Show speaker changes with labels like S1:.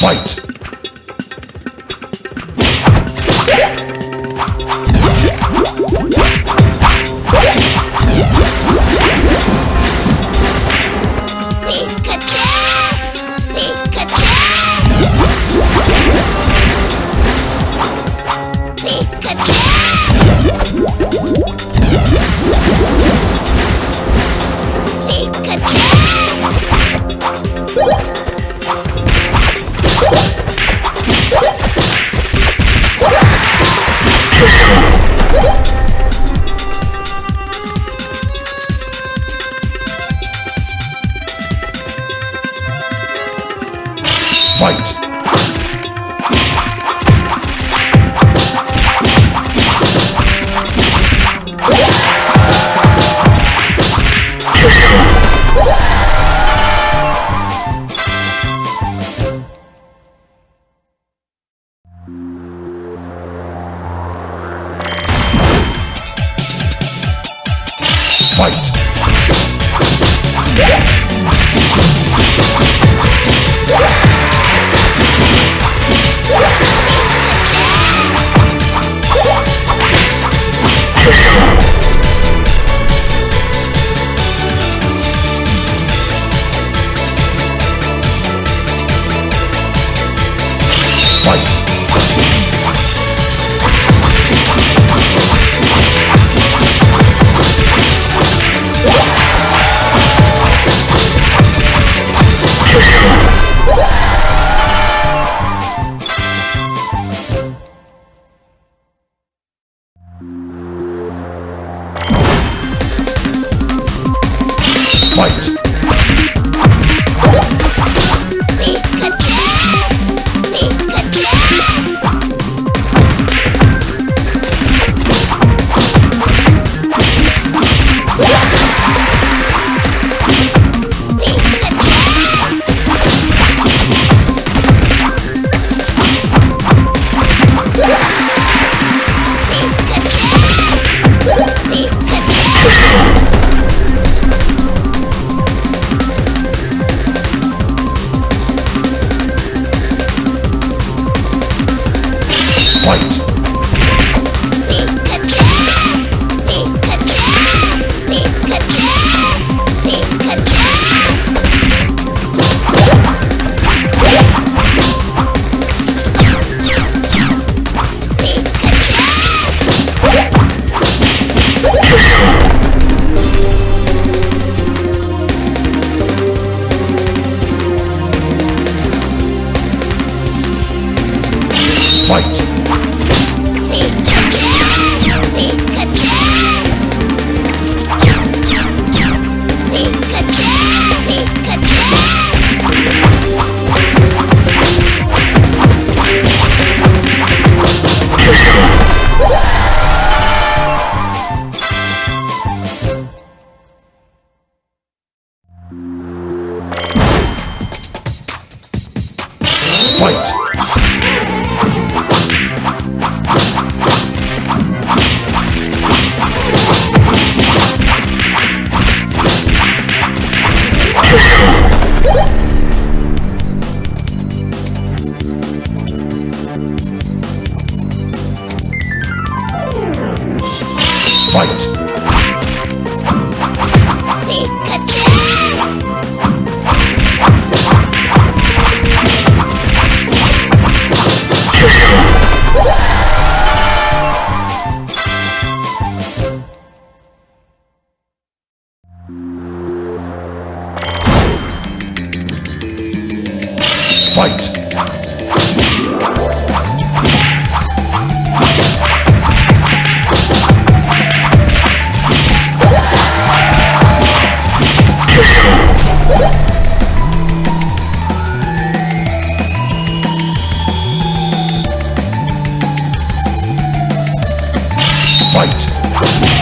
S1: Fight! Fight! Fight! Fight! Fight! Fight!